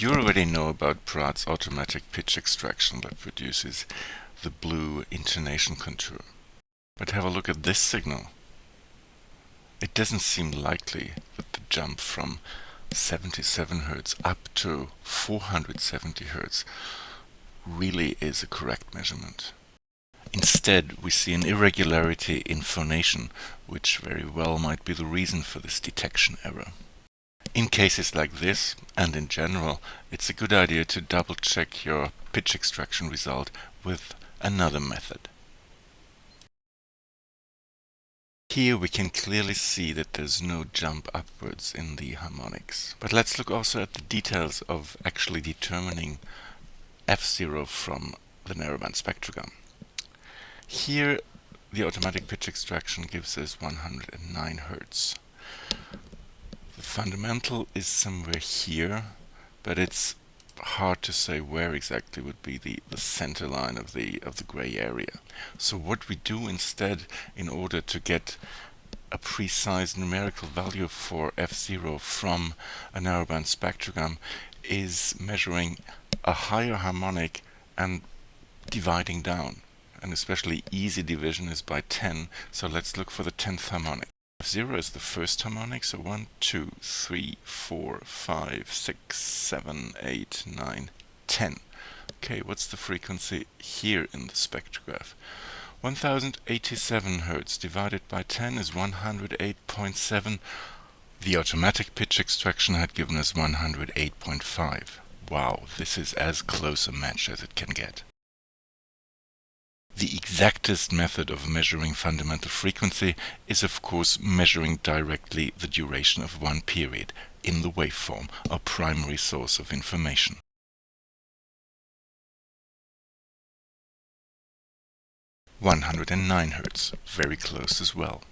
You already know about Praat's automatic pitch extraction that produces the blue intonation contour. But have a look at this signal. It doesn't seem likely that the jump from 77 Hz up to 470 Hz really is a correct measurement. Instead, we see an irregularity in phonation, which very well might be the reason for this detection error. In cases like this, and in general, it's a good idea to double check your pitch extraction result with another method. Here we can clearly see that there's no jump upwards in the harmonics. But let's look also at the details of actually determining F0 from the narrowband spectrogram. Here the automatic pitch extraction gives us 109 Hz. Fundamental is somewhere here, but it's hard to say where exactly would be the, the center line of the of the gray area. So what we do instead in order to get a precise numerical value for F0 from a narrowband spectrogram is measuring a higher harmonic and dividing down. And especially easy division is by 10, so let's look for the 10th harmonic. 0 is the first harmonic, so 1, 2, 3, 4, 5, 6, 7, 8, 9, 10. Okay, what's the frequency here in the spectrograph? 1087 Hz divided by 10 is 108.7. The automatic pitch extraction had given us 108.5. Wow, this is as close a match as it can get. The exactest method of measuring fundamental frequency is of course measuring directly the duration of one period in the waveform, our primary source of information. One hundred and nine Hz, very close as well.